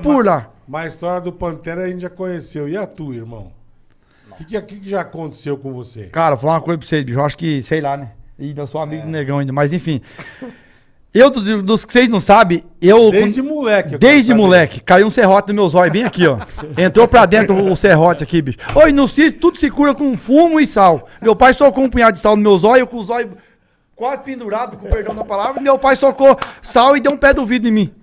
por lá. Mas a história do Pantera a gente já conheceu. E a tua, irmão? O que, que, que já aconteceu com você? Cara, vou falar uma coisa pra vocês, bicho. Eu acho que, sei lá, né? Eu sou amigo do negão ainda, mas enfim. Eu, dos, dos que vocês não sabem, eu. Desde moleque. eu Desde moleque, caiu um serrote no meu zóio, bem aqui, ó. Entrou pra dentro o serrote aqui, bicho. Oi, no sítio tudo se cura com fumo e sal. Meu pai socou um punhado de sal no meu zóio, com o zóio quase pendurado, com perdão da palavra. Meu pai socou sal e deu um pé do vidro em mim.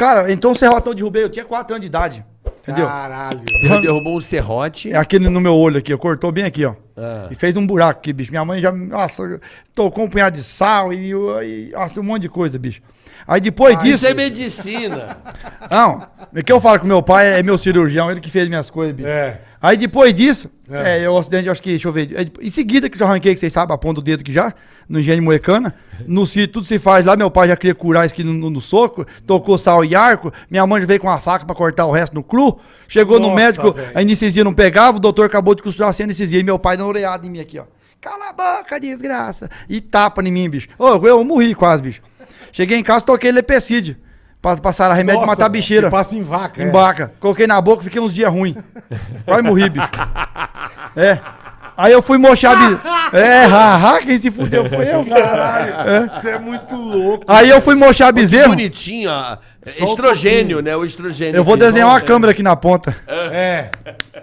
Cara, entrou um serrotão, derrubei, eu tinha 4 anos de idade. Entendeu? Caralho. Ele derrubou um serrote. É aqui no meu olho aqui, ó, cortou bem aqui, ó. Ah. E fez um buraco aqui, bicho. Minha mãe já, nossa, tocou um punhado de sal e, e nossa, um monte de coisa, bicho. Aí depois disso. Isso é medicina. Não, o que eu falo com meu pai é meu cirurgião, ele que fez minhas coisas, bicho. É. Aí depois disso, É. é, o acidente, eu acho que, deixa eu ver. é, em seguida que eu já arranquei, que vocês sabem, a ponta do dedo aqui já, no engenho moecana. No sítio, tudo se faz lá. Meu pai já queria curar isso aqui no, no- no soco, tocou sal e arco. Minha mãe já veio com a faca pra cortar o resto no cru. Chegou no Nossa, médico, velho. a anestesia não pegava, o doutor acabou de costurar sem anestesia. E meu pai dando orelhada em mim aqui, ó. Cala a boca, desgraça. E tapa em mim, bicho. Ô, eu morri quase, bicho. Cheguei em casa, toquei lepecide. Pra passar remédio Nossa, pra matar a bicheira. passa em vaca, é. Em vaca. Coloquei na boca, fiquei uns dias ruins. Quase morri, bicho. É. Aí eu fui mochar. Bi... É, haha, quem se fudeu foi eu, caralho. É. Isso é muito louco. Aí eu fui mochar bezerro. Bonitinho, ó. Um Estrogênio, né? O estrogênio. Eu vou desenhar uma câmera aqui na ponta. É.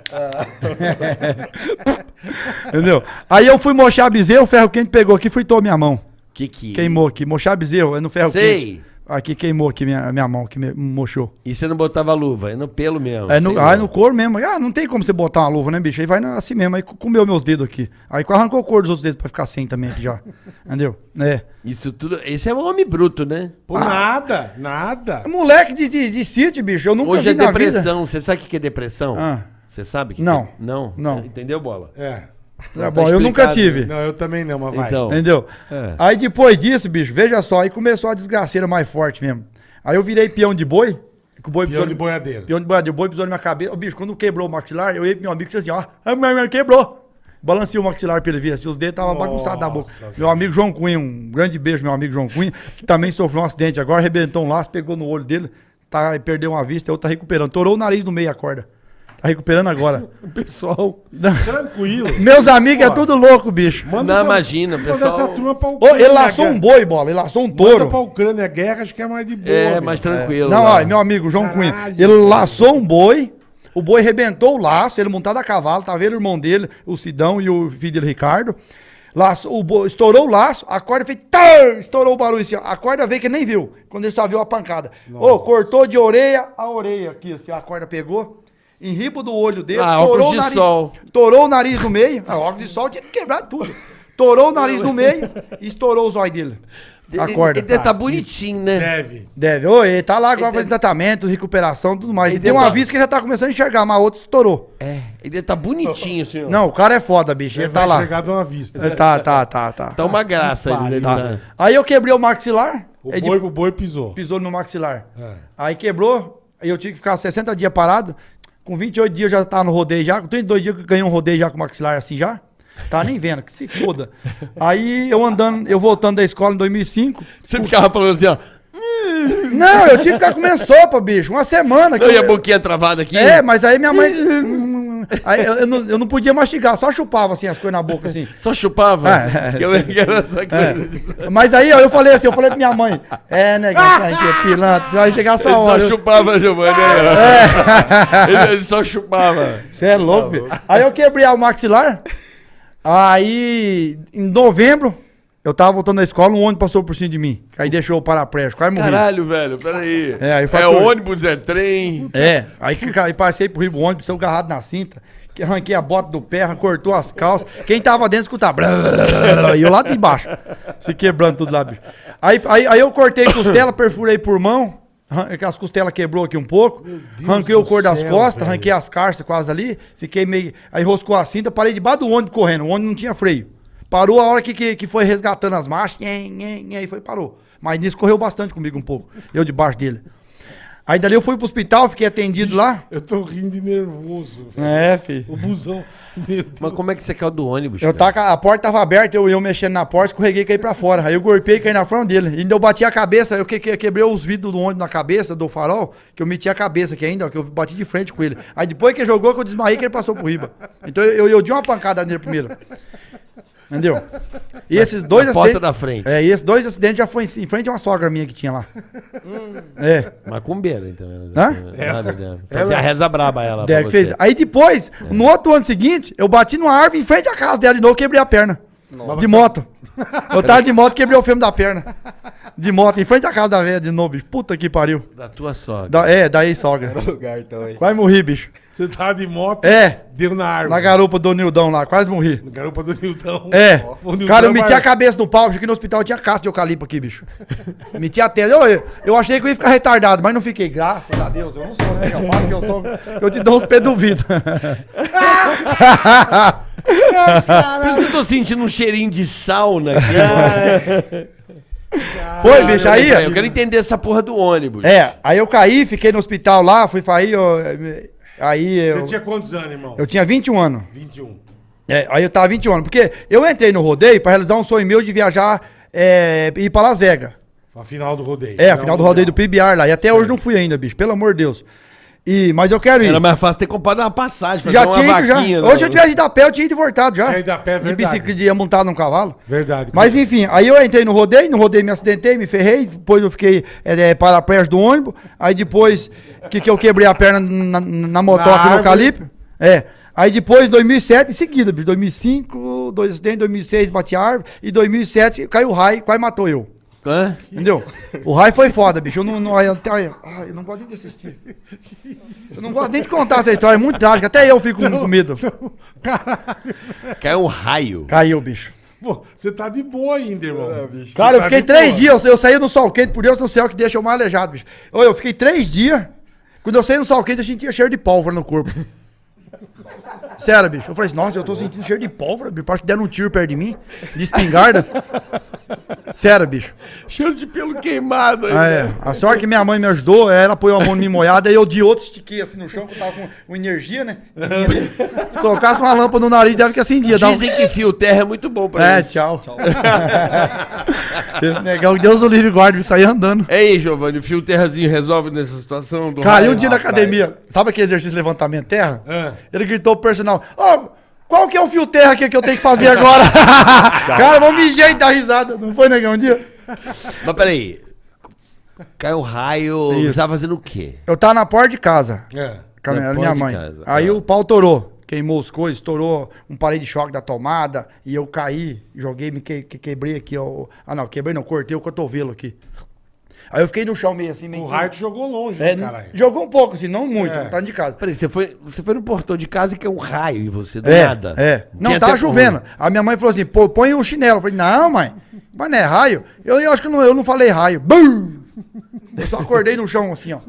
Entendeu? Aí eu fui mochar bezerro, o ferro quente pegou aqui e fritou minha mão. Que que... Queimou aqui. Mochar bezerro, é no ferro Sei. quente. Aqui queimou aqui minha, minha mão, que me mochou. E você não botava luva, é no pelo mesmo. É no, ah, lá. no couro mesmo. Ah, não tem como você botar uma luva, né, bicho? Aí vai na- assim mesmo. Aí co- comeu meus dedos aqui. Aí arrancou o couro dos outros dedos pra ficar sem também aqui já. Entendeu? É. Isso tudo. Esse é um homem bruto, né? Pô, nada, nada. Moleque de, de, de sítio, bicho. Eu nunca Hoje vi é na vida. depressão. Você sabe o que que é depressão? Ah. Você sabe? que Não. que é? Não? Não. Entendeu, bola? É. Tá bom, eu nunca tive. Não, eu também não, mas vai. Então. Entendeu? É. Aí depois disso, bicho, veja só, aí começou a desgraceira mais forte mesmo. Aí eu virei peão de boi. Que o boi pisou de no- boiadeiro. Peão de boiadeiro, o boi pisou na minha cabeça. Ô, bicho, quando quebrou o maxilar, eu ia pro meu amigo e disse assim, ó, ah, meu irmão, quebrou. Balancei o maxilar pra ele ver, assim, os dedos estavam bagunçados na boca. Meu amigo João Cunha, um grande beijo, meu amigo João Cunha, que também sofreu um acidente agora, arrebentou um laço, pegou no olho dele, tá, perdeu uma vista, outro tá recuperando. Torou o nariz no meio a corda. Tá recuperando agora. Pessoal. Tranquilo. Meus amigos é tudo louco, bicho. Não, essa- imagina, manda pessoal. essa turma pra Ô, Ucrânia. ele laçou um boi, bola, ele laçou um Manda touro. pra Ucrânia guerra, acho que é mais de boa. É, mais tranquilo. Não, lá. ó, meu amigo João Caralho, Cunha, ele laçou um boi, o boi rebentou o laço, ele montado a cavalo, tá vendo o irmão dele, o Sidão e o filho dele, Ricardo. Laço, o boi, estourou o laço, a corda fez. tar, estourou o barulho assim, ó. A corda veio que nem viu, quando ele só viu a pancada. Ô, cortou de orelha a orelha aqui, assim, a corda pegou. Em ribo do olho dele, Ah, torou óculos o de nariz. sol. Torou o nariz no meio. Ah, óculos de sol tinha que quebrar tudo. Torou o nariz no meio e estourou os olhos dele. A Ele- corda. Ele deve tá bonitinho, né? Deve. Deve. Ô, ele tá lá agora Ele fazendo deve- tratamento, recuperação, tudo mais. Ele E tem uma deve- vista que ele já tá começando a enxergar, mas a outra estourou. É. Ele deve tá bonitinho, senhor. Não, o cara é foda, bicho. Ele Deve tá lá. chegar de uma vista. Ele Tá, tá, tá, tá. Tá uma graça ele deve Tá. tá. Aí eu quebrei o maxilar. O ele boi, o boi pisou. pisou no meu maxilar. É. Aí quebrou. Aí eu tinha que ficar 60 dias parado. Com 28 dias eu já tava no rodeio já. Com 32 dias que eu ganhei um rodeio já com maxilar assim já. Tá nem vendo, que se foda. Aí eu andando, eu voltando da escola em 2005. Você ficava falando assim, ó. Não, eu tive que ficar comendo sopa, bicho. Uma semana. que Não, e eu- a boquinha travada aqui? É, mas aí minha mãe. Aí eu, eu não, eu não podia mastigar, só chupava assim as coisas na boca, assim. Só chupava? É, é, Eu-. É. Mas aí, ó, eu falei assim, eu falei pra minha mãe, é, negão, que é pilantra, você vai chegar a sua Ele hora. só chupava, Giovanni. Ele, ele só chupava. Você é louco, filho. Aí eu quebrei o maxilar. Aí, em novembro, eu tava voltando da escola, um ônibus passou por cima de mim. Aí deixou o paraplégico, quase morri. Caralho, velho, peraí. É, aí é ônibus, é trem. É, aí, que- aí passei pro Rio do ônibus, saiu agarrado na cinta, que arranquei a bota do pé, cortou as calças. Quem tava dentro escutava. E eu lá de baixo, se quebrando tudo lá, bicho. Aí, aí, aí eu cortei costela, perfurei por mão, as costelas quebrou aqui um pouco, arranquei o cor das céu, costas, velho. arranquei as carças quase ali, fiquei meio. Aí roscou a cinta, parei debaixo do ônibus correndo, o ônibus não tinha freio. Parou a hora que, que, que foi resgatando as marchas, nhen, aí foi parou. Mas nisso correu bastante comigo um pouco, eu debaixo dele. Aí dali eu fui pro hospital, fiquei atendido lá. Eu tô rindo de nervoso, velho. É, filho. O busão. Mas como é que você caiu do ônibus? Eu cara? tava, a porta tava aberta, eu, eu mexendo na porta, escorreguei e caí pra fora. Aí eu golpei e caí na frente dele. E ainda eu bati a cabeça, eu que, que- quebrei os vidros do ônibus na cabeça, do farol, que eu meti a cabeça aqui ainda, ó, que eu bati de frente com ele. Aí depois que ele jogou, que eu desmaiei, que ele passou por riba. Então eu, eu, eu dei uma pancada nele primeiro. Entendeu? E esses dois Na porta acidentes. da frente. É, e esses dois acidentes já foi em, em frente a uma sogra minha que tinha lá. É. Macumbeira, então. Hã? Nada, né? Fazia a reza braba ela. que você. fez. Aí depois, no outro ano seguinte, eu bati numa árvore em frente à casa dela de novo, quebrei a perna. De moto. Eu tava de moto, quebrei o fêmur da perna. De moto, em frente à casa da velha de novo, bicho. Puta que pariu. Da tua sogra. Da, é, daí sogra. lugar então? Quase morri, bicho. Você tava de moto, É, deu na árvore. na garupa do Nildão lá, quase morri. Na garupa do Nildão. É. O Nildão Cara, eu meti a cabeça no pau, achei que no hospital tinha casca de eucalipto aqui, bicho. meti a tela. Eu, eu achei que eu ia ficar retardado, mas não fiquei. Graças a Deus, eu não sou, né? Eu falo que eu sou. Eu te dou uns pés do vidro. Por isso que eu tô sentindo um cheirinho de sauna aqui. Foi, bicho, aí. Eu quero entender essa porra do ônibus. É, aí eu caí, fiquei no hospital lá, fui aí, eu, aí eu, Você tinha quantos anos, irmão? eu tinha 21 anos. 21. É, aí eu tava 21 anos, porque eu entrei no rodeio pra realizar um sonho meu de viajar, é, ir pra Las Vegas. A final do rodeio. É, a final do rodeio do PBR lá, e até hoje não fui ainda, bicho, pelo amor de Deus. E, mas eu quero ir. Era mais fácil ter comprado uma passagem. fazer Já uma tinha ido, já. vaquinha, né? Hoje eu tivesse ido a pé, eu tinha ido voltado já. Tinha ido a pé, é De verdade. bicicleta, ia montado num cavalo. Verdade. Mas enfim, aí eu entrei no rodeio, no rodeio me acidentei, me ferrei, depois eu fiquei é, é, paraplégico do ônibus, aí depois que, que eu quebrei a perna na, na motoca no eucalipto. É. Aí depois, 2007, em seguida, bicho, 2005, dois acidentes, 2006 bati a árvore, e 2007 caiu o raio, quase matou eu. Hã? Entendeu? O raio foi foda, bicho. Eu não, não, eu, eu não gosto nem de assistir. Eu não gosto nem de contar essa história, é muito trágica. Até eu fico com- com medo. Caiu um raio. Caiu, bicho. Pô, você tá de boa ainda, irmão. Cara, eu tá fiquei três boa. dias, eu, eu saí no sol quente, por Deus do céu, que deixa eu mais aleijado, bicho. Ô, Eu fiquei três dias, quando eu saí no sol quente, eu sentia cheiro de pólvora no corpo. Sério, bicho. Eu falei assim, nossa, eu tô sentindo cheiro de pólvora, bicho. Parece que deram um tiro perto de mim, de espingarda. Sério, bicho. Cheiro de pelo queimado. aí. Ah, é. A sorte que minha mãe me ajudou, ela apoiou a mão em mim molhada, aí eu de outro estiquei assim no chão, que eu tava com, com energia, né? Se colocasse uma lâmpada no nariz, deve que acendia. Dá um... Dizem que fio terra é muito bom pra É, isso. tchau. Esse negão, Deus o livre guarde, sair andando. Ei, Giovanni, o fio terrazinho resolve nessa situação do Cara, e um dia na academia, sabe aquele exercício de levantamento terra? É. Ele gritou pro personal, ó, qual que é o fio terra aqui que eu tenho que fazer agora? Cara, vamos me jeito da risada. Não foi, negão, um dia? Mas peraí. Caiu um raio. Isso. Você tava fazendo o quê? Eu tava na porta de casa, É. com a Na minha, minha mãe. casa, Aí ah. o pau torou. Queimou as coisas, estourou um parede de choque da tomada. E eu caí, joguei, me que, que- quebrei aqui, ó. Ah, não, quebrei não, cortei o cotovelo aqui. Aí eu fiquei no chão meio assim, meio. O raio te jogou longe, É, né, caralho? jogou um pouco, assim, não muito, É. não tá de casa. Peraí, você foi, você foi no portão de casa e caiu um raio em você, do É, nada. é. Não, Tinha tava chovendo. ruim. A minha mãe falou assim, pô, põe um chinelo. Eu falei, não, mãe, mas não é raio. Eu, eu acho que não, eu não falei raio. Bum! Eu só acordei no chão assim, ó.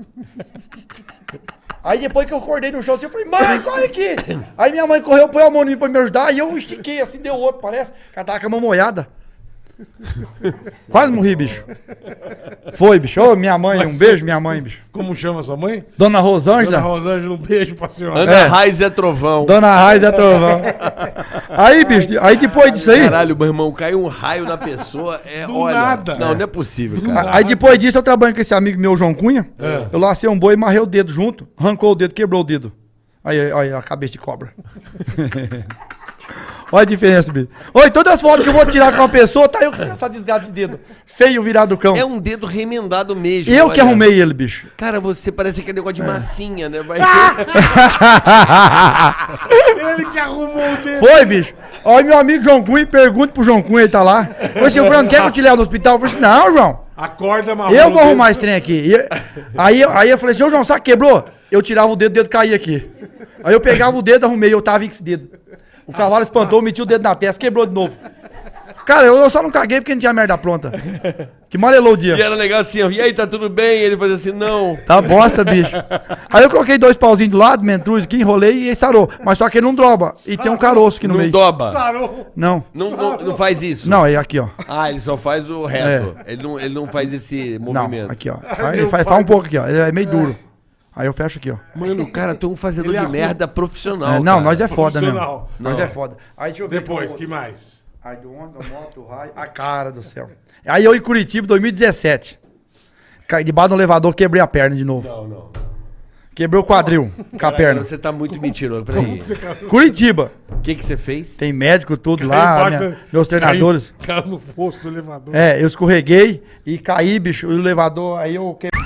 Aí depois que eu acordei no chão assim, eu falei, mãe, corre aqui. Aí minha mãe correu, põe a mão em mim pra me ajudar, e eu estiquei assim, deu outro, parece. Ela tava com a mão molhada. Quase morri, bicho. Foi, bicho. Ô, minha mãe, um beijo, minha mãe, bicho. Como chama sua mãe? Dona Dona Rosângela. Rosângela, um beijo pra senhora. Ana É. Raiz é trovão. Dona Raiz é trovão. Aí, bicho, aí depois disso aí. Caralho, meu irmão, caiu um raio na pessoa. É, Do olha. nada. Não, não é possível, Do cara. nada. Aí depois disso eu trabalho com esse amigo meu, João Cunha. É. Eu lacei um boi e marrei o dedo junto. Arrancou o dedo, quebrou o dedo. Aí, aí, aí a cabeça de cobra. Olha a diferença, bicho. Oi, todas as fotos que eu vou tirar com uma pessoa, tá eu com essa desgraça desse dedo. Feio virado do cão. É um dedo remendado mesmo. Eu que olha. arrumei ele, bicho. Cara, você parece aquele negócio de massinha, né? Vai Ele que arrumou o dedo. Foi, bicho. Olha meu amigo João Cunha, pergunta pro João Cunha, ele tá lá. Falei assim, Fernando, quer que eu te leve no hospital? Eu falei assim, não, João. Acorda, marrom. Eu vou arrumar esse trem aqui. E- aí, eu- aí eu falei assim, ô João, sabe que quebrou? Eu tirava o dedo, o dedo caía aqui. Aí eu pegava o dedo, arrumei, eu tava com esse dedo. O cavalo espantou, meti o dedo na testa, quebrou de novo. Cara, eu, eu só não caguei porque não tinha merda pronta. Que malelou o E dia. era legal assim, ó. E aí, tá tudo bem? E ele fazia assim, não. Tá bosta, bicho. Aí eu coloquei dois pauzinhos do lado, mentruz aqui, enrolei e ele sarou. Mas só que ele não droba. E tem um caroço aqui no Não meio. doba. Sarou. Não. Não, não, não faz isso. Não, é aqui, ó. Ah, ele só faz o reto. Ele, não, ele não faz esse É. Não, movimento. aqui, ó. Aí Ele faz, faz um pouco aqui, ó. Ele é meio duro. Aí eu fecho aqui, ó. Mano, cara, tu é um fazedor Ele de arruma- merda profissional. É, não, cara. nós é foda. Profissional. Nós é foda. Aí deixa eu ver. Depois, que o- mais? Ai, do onda, moto, raio. A cara do céu. Aí eu em Curitiba, 2017. Caí debaixo do elevador, quebrei a perna de novo. Não, não. Quebrei o quadril com a perna. Você tá muito mentiroso. Peraí. Você caiu- Curitiba. O que que você fez? Tem médico, tudo caiu lá, embaixo minha- da- meus treinadores. Caiu, caiu no fosso do elevador. É, eu escorreguei e caí, bicho, e o elevador, aí eu quebrei.